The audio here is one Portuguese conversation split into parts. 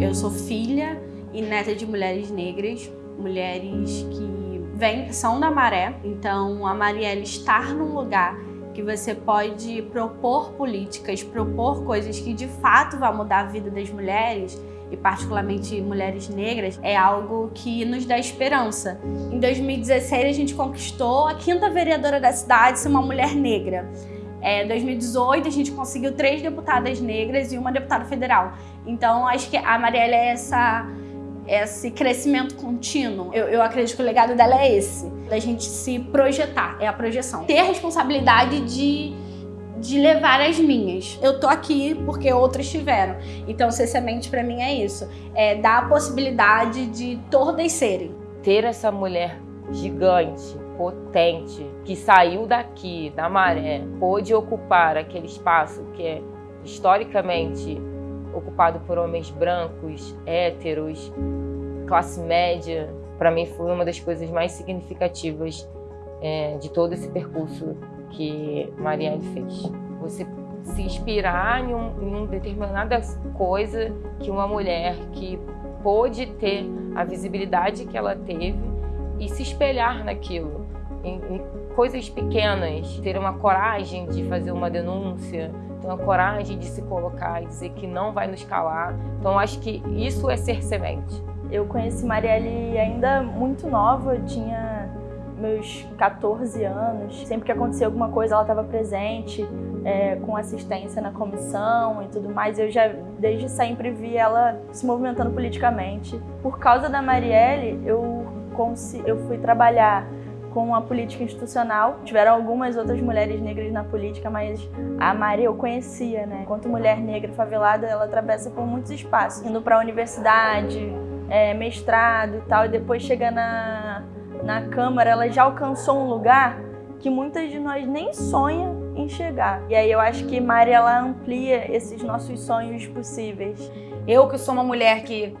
Eu sou filha e neta de mulheres negras, mulheres que vêm, são da Maré. Então, a Marielle estar num lugar que você pode propor políticas, propor coisas que de fato vão mudar a vida das mulheres, e particularmente mulheres negras, é algo que nos dá esperança. Em 2016 a gente conquistou a quinta vereadora da cidade ser uma mulher negra. É, 2018 a gente conseguiu três deputadas negras e uma deputada federal. Então acho que a Marielle é essa esse crescimento contínuo, eu, eu, acredito que o legado dela é esse, da gente se projetar, é a projeção. Ter a responsabilidade de de levar as minhas. Eu tô aqui porque outras tiveram. Então, ser semente para mim é isso. É dar a possibilidade de todas serem. Ter essa mulher gigante, potente, que saiu daqui, da maré, pôde ocupar aquele espaço que é historicamente ocupado por homens brancos, héteros, classe média, para mim foi uma das coisas mais significativas é, de todo esse percurso que Marielle fez. Você se inspirar em, um, em uma determinada coisa que uma mulher que pôde ter a visibilidade que ela teve e se espelhar naquilo, em, em coisas pequenas, ter uma coragem de fazer uma denúncia, ter uma coragem de se colocar e dizer que não vai nos calar. Então, acho que isso é ser semente. Eu conheci Marielle ainda muito nova, eu tinha meus 14 anos. Sempre que acontecia alguma coisa, ela estava presente, é, com assistência na comissão e tudo mais. Eu já, desde sempre, vi ela se movimentando politicamente. Por causa da Marielle, eu, eu fui trabalhar com a política institucional. Tiveram algumas outras mulheres negras na política, mas a Maria eu conhecia, né? Enquanto mulher negra favelada, ela atravessa por muitos espaços, indo para a universidade, é, mestrado e tal, e depois chega na na Câmara, ela já alcançou um lugar que muitas de nós nem sonha em chegar. E aí eu acho que Mari ela amplia esses nossos sonhos possíveis. Eu que sou uma mulher que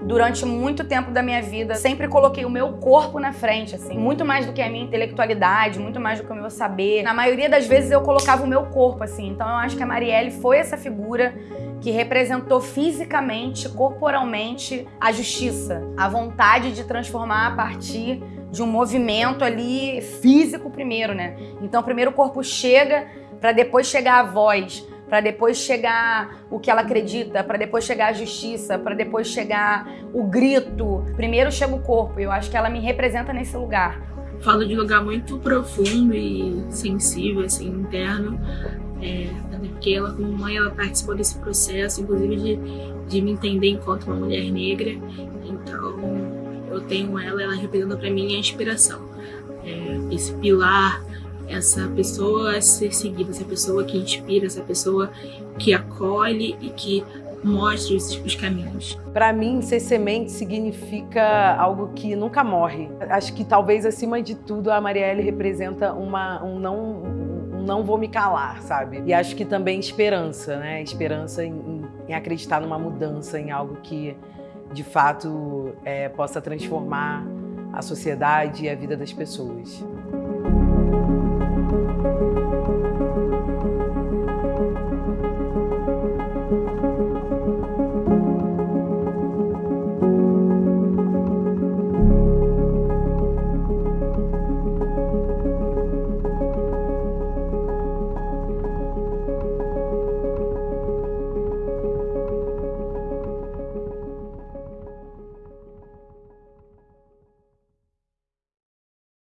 durante muito tempo da minha vida sempre coloquei o meu corpo na frente, assim, muito mais do que a minha intelectualidade, muito mais do que o meu saber. Na maioria das vezes eu colocava o meu corpo, assim. Então eu acho que a Marielle foi essa figura que representou fisicamente, corporalmente a justiça, a vontade de transformar a partir de um movimento ali físico primeiro, né? Então primeiro o corpo chega para depois chegar a voz, para depois chegar o que ela acredita, para depois chegar a justiça, para depois chegar o grito. Primeiro chega o corpo, eu acho que ela me representa nesse lugar. Falo de lugar muito profundo e sensível, assim, interno, é, porque ela, como mãe, ela participou desse processo, inclusive de, de me entender enquanto uma mulher negra. Então, eu tenho ela, ela representa para mim a inspiração. É, esse pilar, essa pessoa a ser seguida, essa pessoa que inspira, essa pessoa que acolhe e que mostra os, os caminhos. Para mim, ser semente significa algo que nunca morre. Acho que talvez, acima de tudo, a Marielle representa uma, um não não vou me calar, sabe? E acho que também esperança, né? Esperança em, em acreditar numa mudança, em algo que de fato é, possa transformar a sociedade e a vida das pessoas.